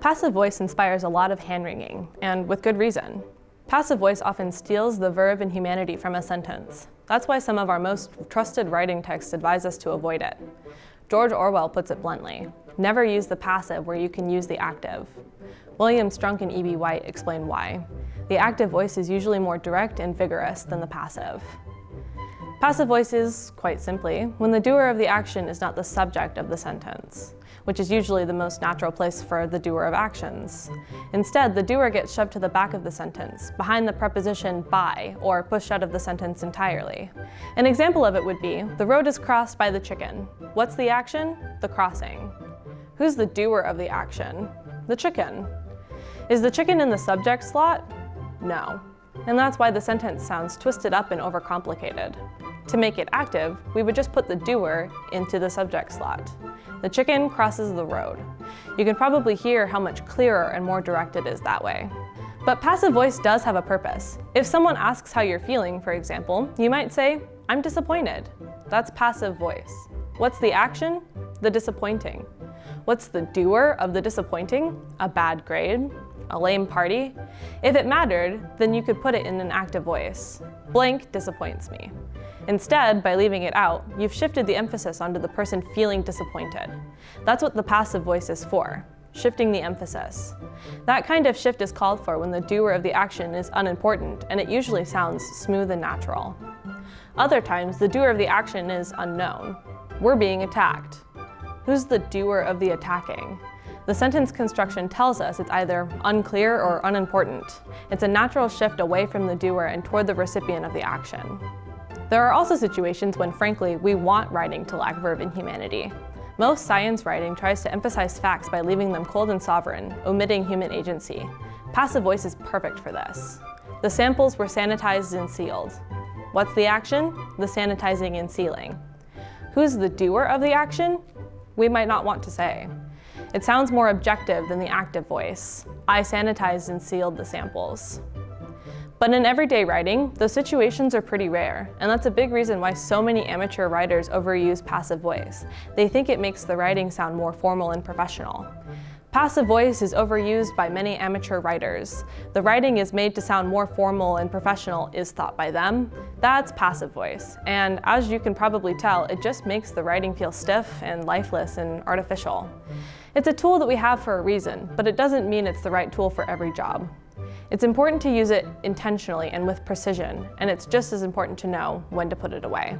Passive voice inspires a lot of hand-wringing, and with good reason. Passive voice often steals the verb and humanity from a sentence. That's why some of our most trusted writing texts advise us to avoid it. George Orwell puts it bluntly, never use the passive where you can use the active. William Strunk and E.B. White explain why. The active voice is usually more direct and vigorous than the passive. Passive voice is, quite simply, when the doer of the action is not the subject of the sentence, which is usually the most natural place for the doer of actions. Instead, the doer gets shoved to the back of the sentence, behind the preposition by, or pushed out of the sentence entirely. An example of it would be, the road is crossed by the chicken. What's the action? The crossing. Who's the doer of the action? The chicken. Is the chicken in the subject slot? No. And that's why the sentence sounds twisted up and overcomplicated. To make it active, we would just put the doer into the subject slot. The chicken crosses the road. You can probably hear how much clearer and more direct it is that way. But passive voice does have a purpose. If someone asks how you're feeling, for example, you might say, I'm disappointed. That's passive voice. What's the action? The disappointing. What's the doer of the disappointing? A bad grade? A lame party? If it mattered, then you could put it in an active voice. Blank disappoints me. Instead, by leaving it out, you've shifted the emphasis onto the person feeling disappointed. That's what the passive voice is for, shifting the emphasis. That kind of shift is called for when the doer of the action is unimportant, and it usually sounds smooth and natural. Other times, the doer of the action is unknown. We're being attacked. Who's the doer of the attacking? The sentence construction tells us it's either unclear or unimportant. It's a natural shift away from the doer and toward the recipient of the action. There are also situations when, frankly, we want writing to lack verb and humanity. Most science writing tries to emphasize facts by leaving them cold and sovereign, omitting human agency. Passive voice is perfect for this. The samples were sanitized and sealed. What's the action? The sanitizing and sealing. Who's the doer of the action? We might not want to say. It sounds more objective than the active voice. I sanitized and sealed the samples. But in everyday writing, those situations are pretty rare, and that's a big reason why so many amateur writers overuse passive voice. They think it makes the writing sound more formal and professional. Passive voice is overused by many amateur writers. The writing is made to sound more formal and professional is thought by them. That's passive voice. And as you can probably tell, it just makes the writing feel stiff and lifeless and artificial. It's a tool that we have for a reason, but it doesn't mean it's the right tool for every job. It's important to use it intentionally and with precision, and it's just as important to know when to put it away.